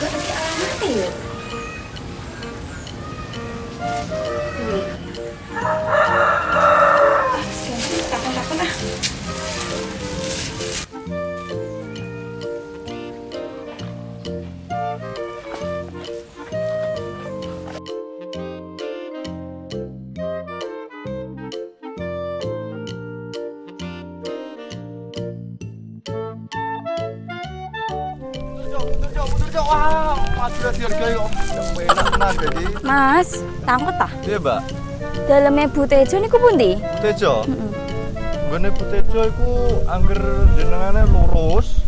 Tapi kok Mas, takut ta? Iya, Mbak. Dalamnya butejo niku pundi? Butejo. Gone Butejo iku angger jenengane lurus.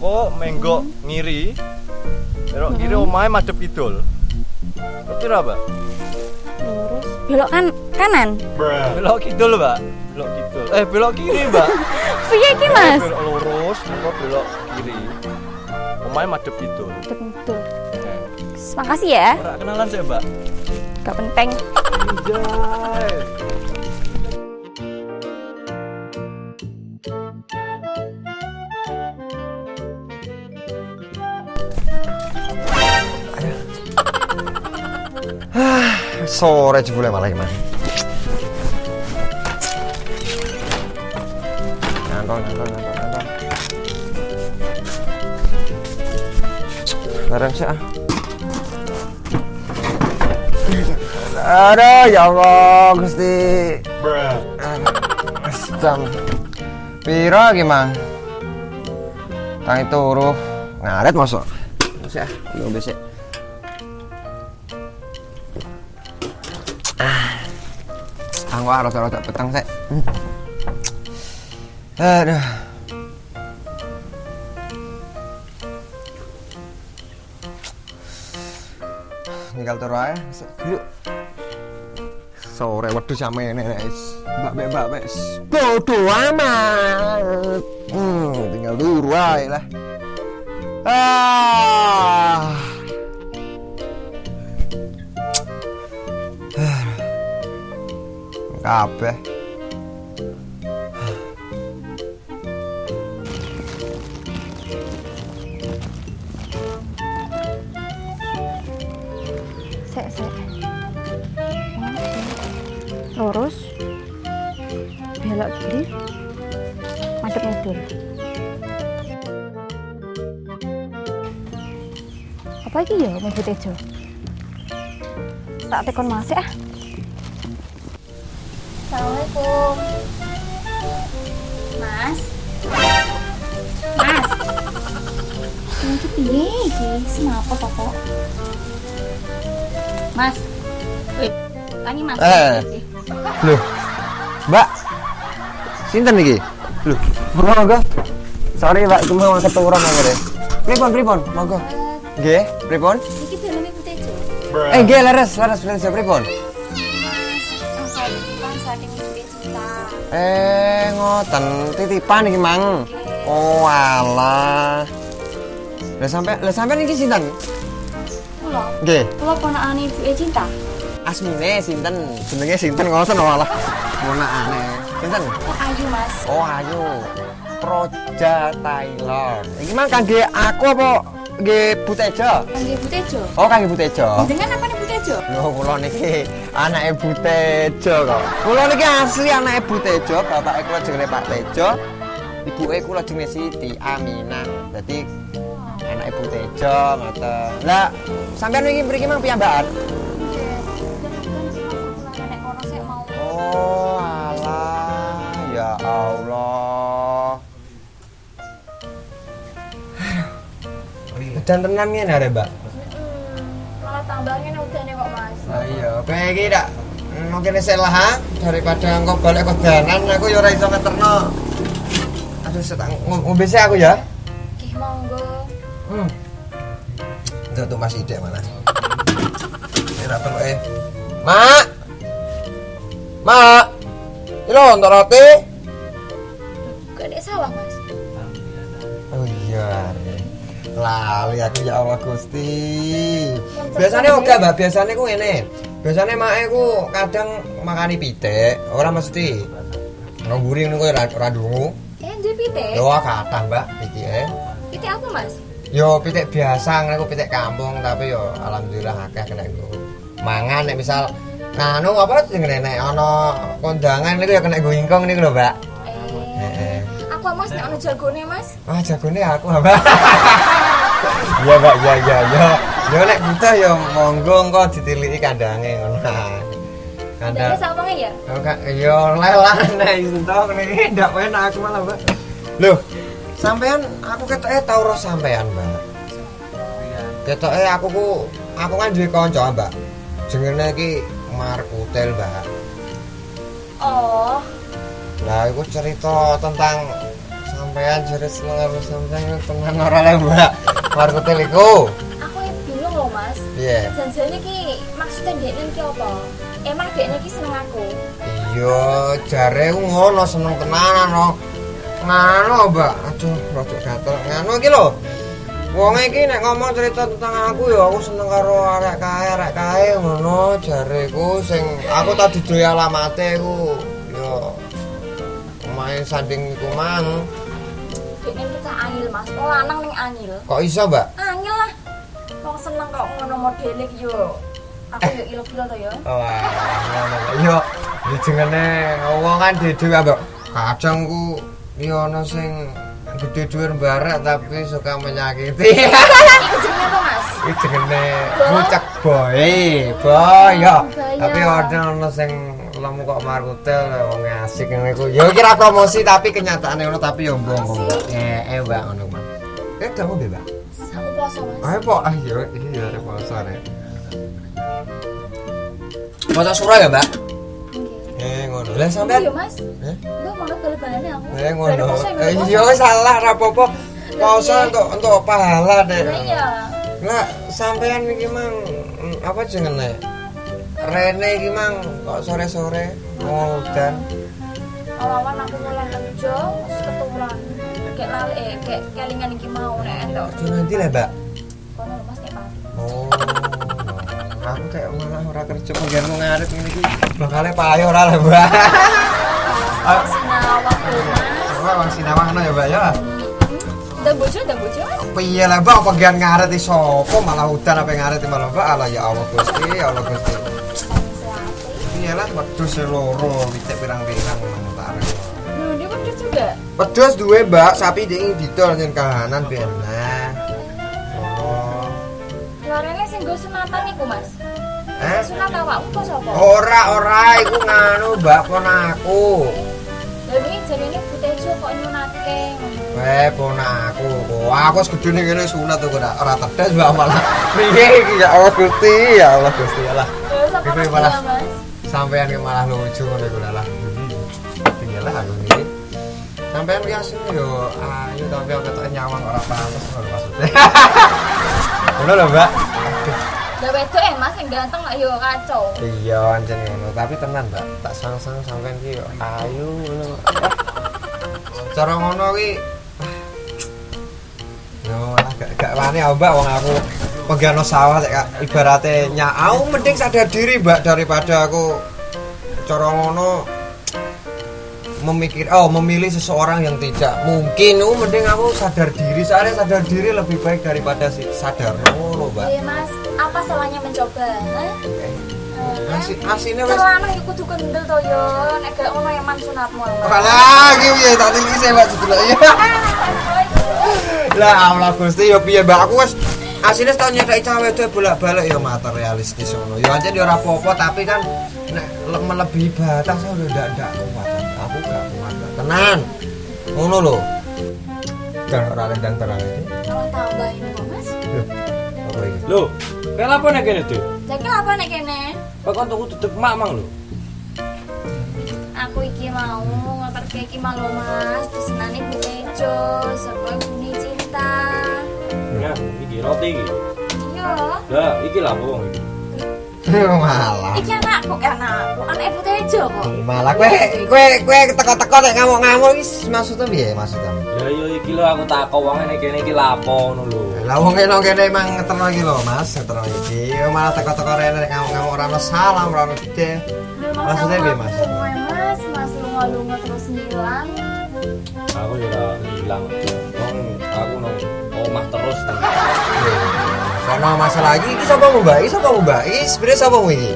Kok menggok ngiri. Belok kiri omahe madhep kidul. Ngerti ra, Mbak? Lurus. Belok kan kanan. Belok kidul, Mbak. Belok kidul. Eh, belok kiri, Mbak. Piye iki, Mas? Belok lurus, kok belok kiri. Omahe madhep kidul. Betul. Eh, Makasih ya. Ora kenalan sih, Mbak. Gak penting. Anjay. Sore jebule malah gimana? Nantong, nantong, nantong, Bareng sih ah. Ya Allah, Gusti. Jam Piro gimana? Tangi turu ngaret masuk. Sih ah, belum besok. Aku harus rada petang sih. Aduh. Tinggal turu ae. Yuk. Sore wedhus sampe nenek wis. Mbak mbak mbak wis. Bodo amat. Hmm, tinggal turu ae lah. Ah. Kabeh. Belok kiri. Madep ngidul. Apa iki ya mau butejo? Tak tekon Mas ya. Assalamualaikum. Mas. Mas. Ini ki piye iki? Semapa to kok? Mas. Wih, tangi Mas. Eh. Loh. Mbak. Sinten iki? Loh, monggo. Sorry, Mbak, cuma mau keturunan monggo deh. Pripun, pripun? Monggo. Nggih, pripun? Iki daleme butejo. Eh, nggih, leres, leres, leres, pripun? Mimpi cinta. Eh, ngoten, titipan iki, Mang. Oh, alah. Lah sampe, lah sampean iki sinten? Kula, Nggih, kula ponakane ibuke cinta. asmine sinten? Jenenge sinten ngoten malah. Ponakane. Sinten? Kok ayu, Mas? Oh, ayo. Proja Taylor. Iki mang kangge aku apa nggih Butejo? Kangge butejo. Oh, kangge Butejo. Dengan apa nih butejo? Lho, kula niki anake Butejo kok. Kula niki asli anake Butejo, bapake kula jenenge Pak Tejo. Ibuke kula jenenge Siti Aminah. Dadi anake Butejo ngoten. Lah, sampean iki mriki mang piyambakan? Mau. Oh, Allah. Udan tenan ngene arek, Mbak. Malah tambangin udane kok, Mas. Lah iya, kowe iki dak mungkin isih lah ha? daripada engko balik kedanan aku ya ora iso ngeterno. Aduh, setak ngombe sih aku ya. Nggih, monggo. Hmm. Itu tuh masih ide mana? Ini apa kok eh? Mak! Mak! Ini untuk roti? Sawah, Mas. Oh iya. Lali aku ya Allah Gusti. Biasanya oke, Mbak. Biasanya ku ngene. Biasanya mak ku kadang makani pitik, ora mesti. Ngguri ngono kowe ora ora ndungu. Eh, duwe pitik? Yo kathah, Mbak, pitike. Pitik apa, Mas? Yo pitik biasa ngene pitik kampung tapi yo alhamdulillah akeh kena nggo. Mangan nek misal nganu apa jenenge nek ana kondangan niku ya kena nggo ingkong niku lho, Mbak. Aku Mas nek ono jagone, Mas. Wah, jagone aku, Mbak. Iya, Mbak, iya iya yo. Yo nek butuh yo monggo engko ditiliki kandange ngono. Kandang sawange ya? Oh, Kak, yo lelah nek entuk niki ndak enak aku malah, Mbak. Loh, sampean aku ketoke tau roh sampean, Mbak. Ketoke aku ku aku kan duwe kanca, Mbak. Jenenge iki Markutel, Mbak. Oh, Lah iku cerita tentang sampean seneng karo sampean tenan ora le, Mbak. Markutel iku. aku yang bingung loh, Mas. Piye? Janjane ki maksudnya dekne iki apa? Emang dekne iki seneng aku. Iya, jare ngono seneng tenanan no. Ngano, Mbak. Aduh, rada gatel. Ngano iki lho. Wong iki nek ngomong cerita tentang aku ya aku seneng karo arek kae, arek kae ngono jareku sing aku tadi duwe alamate ku ya main sanding iku mang. Dekne kita angil, Mas. Wong lanang ning angil. Kok iso, Mbak? Angil lah. Wong seneng kok ngono modele yo. Aku yo ilfil to yo. Wah, ngono. Iya, dijengene wong kan dhewe Mbak. Kadang ku ya ana sing gede dhuwur mbarek tapi suka menyakiti. Iki jenenge apa, Mas? Iki jenenge bucek boy. Boy Tapi ada ono sing lemu kok markutel wong asik ngene iku. Ya kira promosi tapi kenyataane ngono tapi ya mbong. Eh, eh Mbak ngono, Mbak. Eh, kamu bebas. Aku poso, Mas. Ayo, Pak. Ah, iya, iya, ada poso nih. Poso surah ya, Mbak? Nggih. Eh, ngono. Lah Iya, sampean Mas. Eh? Mbak mau bal-balane aku. Eh ngono. Eh, Mas? Iya salah rapopo. Poso iya. untuk untuk pahala deh. Iya. Lah sampean iki mang apa jenenge? Rene iki mang kok sore-sore mau udan. Awan aku mulai kerja, terus keturunan. Kayak lali, eh, kayak kelingan iki mau nek entuk. Kerja nanti lah, Mbak. Kono Mas nek pagi. Oh. Aku kayak malah ora kerja mungkin mau ngarit ngene iki. Bakale payo ora lah, Mbak. Wong sinawang ngono ya, Mbak ya. Dan bojo, dan bojo. Piye lah, Mbak, bagian ngarit iki sapa malah udan apa ngarit iki malah Mbak. Alah ya Allah Gusti, ya Allah Gusti. Iya lah, wedhus e loro, witek pirang-pirang ngono tak arep. Loh, dia juga. Wedhus duwe, Mbak, sapi ding didol yen kahanan ben. Nah. Oh. Keluarannya sing nggo sunatan iku, Mas. Eh? Sunat awakmu apa sapa? Ora, ora, iku nganu, Mbak, ponaku. Lah ini jarine Butejo kok nyunatke. Eh, ponaku. Wah, aku wis gedene ngene sunat kok ora ora tedes, Mbak, malah. Piye iki ya Allah Gusti, ya Allah Gusti Allah. Malah. Sampean ki malah lucu ngono iku lah. Lah aku iki. Sampean asline yo ayo tapi aku ketok nyawang ora pantes ngono maksudnya. Ngono lho, Mbak. Lah wedok eh Mas yang ganteng lah yo kacau. Iya, ngono, tapi tenan, Mbak. Tak sang-sang sampean ki yo ayo ngono. Cara ngono ki Yo, lah gak gak wani Mbak, wong aku pegano sawah kayak ibarate nyak aku mending sadar diri, Mbak, daripada aku cara ngono memikir oh memilih seseorang yang tidak mungkin oh mending aku sadar diri soalnya sadar diri lebih baik daripada si sadar ngono mbak Iya Mas, apa salahnya mencoba? Hah? Asi, asine wis Celana iku kudu kendel to yo, nek gak ono eman sunatmu. Mas. Apa lagi piye tak sebelah iya. Lah Allah Gusti yo piye Mbak aku wis asine tau nyedaki cawe itu bolak-balik yo materialistis ngono. Yo aja yo ora apa-apa tapi kan nek le- melebihi batas saya udah ndak ndak kuat. Aku gak kuat. Tenan. Ngono lho. Dan ora lendang terang ini. Kalau tambah ini kok Mas. Loh, Apa iki? Loh, kayak apa nek kene, Dik? Jadi apa nek kene? Kok kon tuku tutup mak mang lho. Aku iki mau ngekerke iki mau lho Mas, pesenane Butejo, sapa buni cinta. Ya, iki roti iki. Iya. Lah, iki lah wong iki? Malah. Iki anakku, eh, anakku, anak Butejo kok. Malah kowe kowe kowe teko-teko nek ngamuk-ngamuk iki maksudnya piye maksudnya? Ya yo iki lho aku takok wong nek kene iki lapo ngono lho. Lah wong kene kene emang ngeterno iki lho, Mas, ngeterno iki. Yo malah teko-teko rene nek ngamuk-ngamuk ora ono salam, ora ono gede. Maksudnya piye, Mas? Mas, Mas lunga-lunga terus ngilang. Aku juga hilang. Wong aku nang omah terus. Karena masalah lagi, ini siapa mau? Ini siapa mau? Ini sebenarnya siapa mau ini?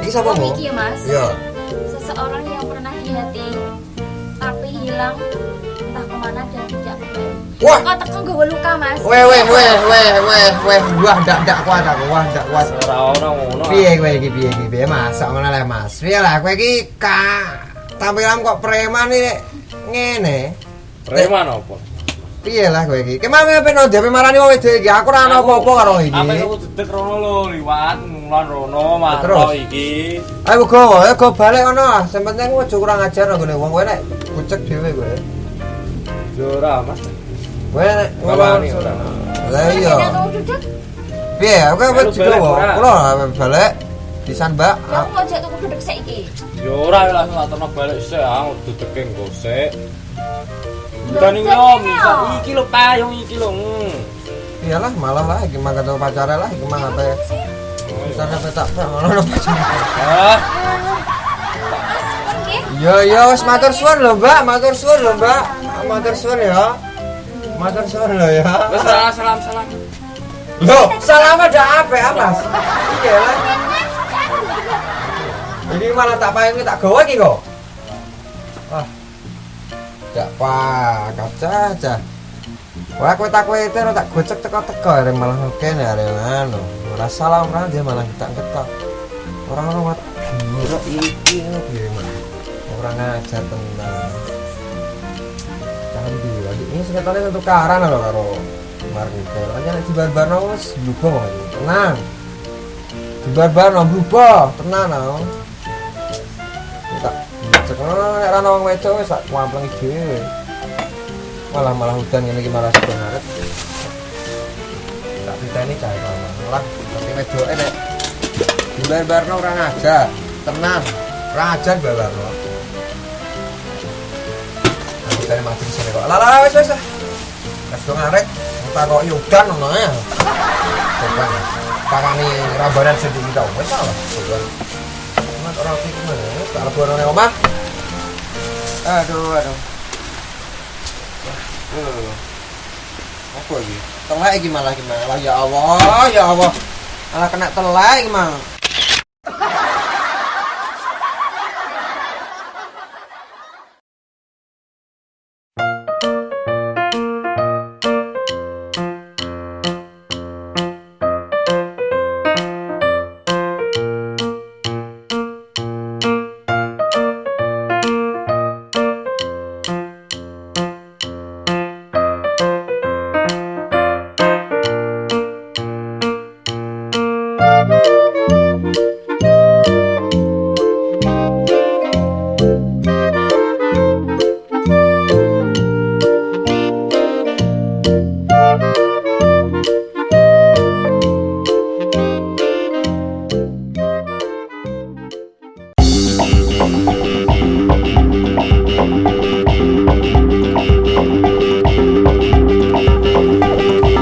Ini siapa mau? Iki ya mas Iya. seseorang yang pernah di hati tapi hilang entah ke mana dan tidak kembali Wah. kok tekan gue luka mas Weh weh weh weh weh weh wah ndak ndak kuat aku wah ndak kuat. Ora ono ngono. Piye kowe iki piye iki piye Mas? Sak ngono le Mas. Piye lah kowe iki ka tampilan kok preman iki ngene. Preman apa? Piye lah kowe iki? Ke mana pengen ndek marani wong wedok iki? Aku ora ono apa-apa karo iki. Apa aku dedek rono lho, liwat mulan rono, mantau iki. Ayo go, ayo go balik ngono. ah. Sing penting aja kurang ajar nggone wong kowe nek bucek dhewe kowe. Yo ora, Mas. Kowe nek ngono. ora. Lah iya. aku Piye? Ayo wis balik, digowo. Kulo lah balik. Pisan, Mbak. ya aku mau jatuh duduk saiki Yo ora langsung tak terno balik sik, aku sik. Iki jadi lho, ini bisa lho. iki lho payung iki lho. hmm. Iyalah malah lah iki mah ketemu pacare lah iki mah. Oh, Bisa iya. sampe tak ngono lho pacare. Mas kan ki Yo yo wis matur suwun lho, Mbak. Matur suwun lho, Mbak. Matur suwun ya. Matur suwun lho ya. wis salam salam salam. Loh, salam ada apa ya, Mas? Iya lah. Malah tak payung tak gawe iki kok. Wah. Jak kaca aja. Wah, kowe tak kowe itu tak gocek teko-teko arek malah kene arek anu. Ora salam ora dia malah tak ketok. Orang orang mat gila iki piye? Orang ngajar tenan. Candi lagi ini seketane satu karan lho karo Margito. Aja nek dibar-barno wis kok. Tenang. Dibar-barno blubong, tenan lho. Cek ngono nek ra ono wong wedok wis tak. Malah malah hutan ngene iki malah sedang arep. Tak diteni cah malah tapi wedoke nek dibar-barno ora ngajar. Tenan. Ora ngajar dibar-barno. Aku tadi mati di sini kok. Lah wis wis. Wis dong arek. Tak kok yudan ngono ya. Coba. Pakani rambanan sedikit tau. Wis salah. Mas orang ke mana? Wis tak lebono nang omah. Aduh, aduh. Aduh. Apa iki malah iki malah ya Allah, ya Allah. Malah kena telek iki